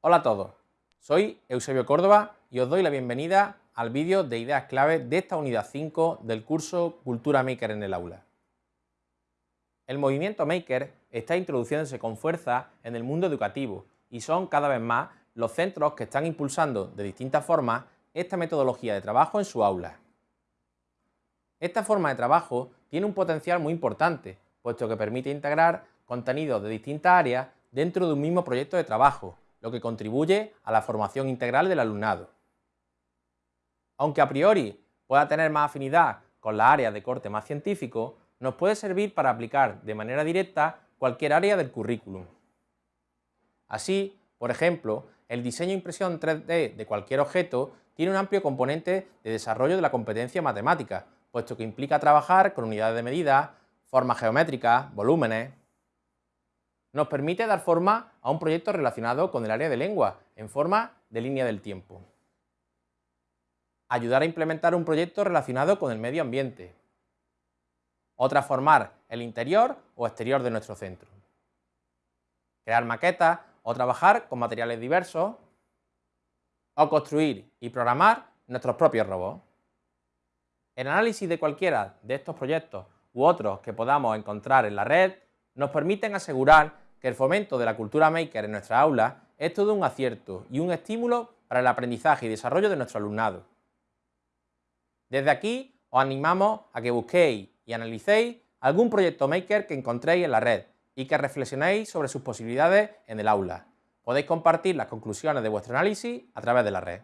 Hola a todos, soy Eusebio Córdoba y os doy la bienvenida al vídeo de ideas clave de esta unidad 5 del curso Cultura Maker en el aula. El movimiento Maker está introduciéndose con fuerza en el mundo educativo y son cada vez más los centros que están impulsando de distintas formas esta metodología de trabajo en su aula. Esta forma de trabajo tiene un potencial muy importante, puesto que permite integrar contenidos de distintas áreas dentro de un mismo proyecto de trabajo, lo que contribuye a la formación integral del alumnado. Aunque a priori pueda tener más afinidad con las áreas de corte más científico, nos puede servir para aplicar de manera directa cualquier área del currículum. Así, por ejemplo, el diseño e impresión 3D de cualquier objeto tiene un amplio componente de desarrollo de la competencia matemática, puesto que implica trabajar con unidades de medida, formas geométricas, volúmenes, nos permite dar forma a un proyecto relacionado con el área de lengua, en forma de línea del tiempo. Ayudar a implementar un proyecto relacionado con el medio ambiente. O transformar el interior o exterior de nuestro centro. Crear maquetas o trabajar con materiales diversos. O construir y programar nuestros propios robots. El análisis de cualquiera de estos proyectos u otros que podamos encontrar en la red nos permiten asegurar que el fomento de la cultura maker en nuestra aula es todo un acierto y un estímulo para el aprendizaje y desarrollo de nuestro alumnado. Desde aquí os animamos a que busquéis y analicéis algún proyecto maker que encontréis en la red y que reflexionéis sobre sus posibilidades en el aula. Podéis compartir las conclusiones de vuestro análisis a través de la red.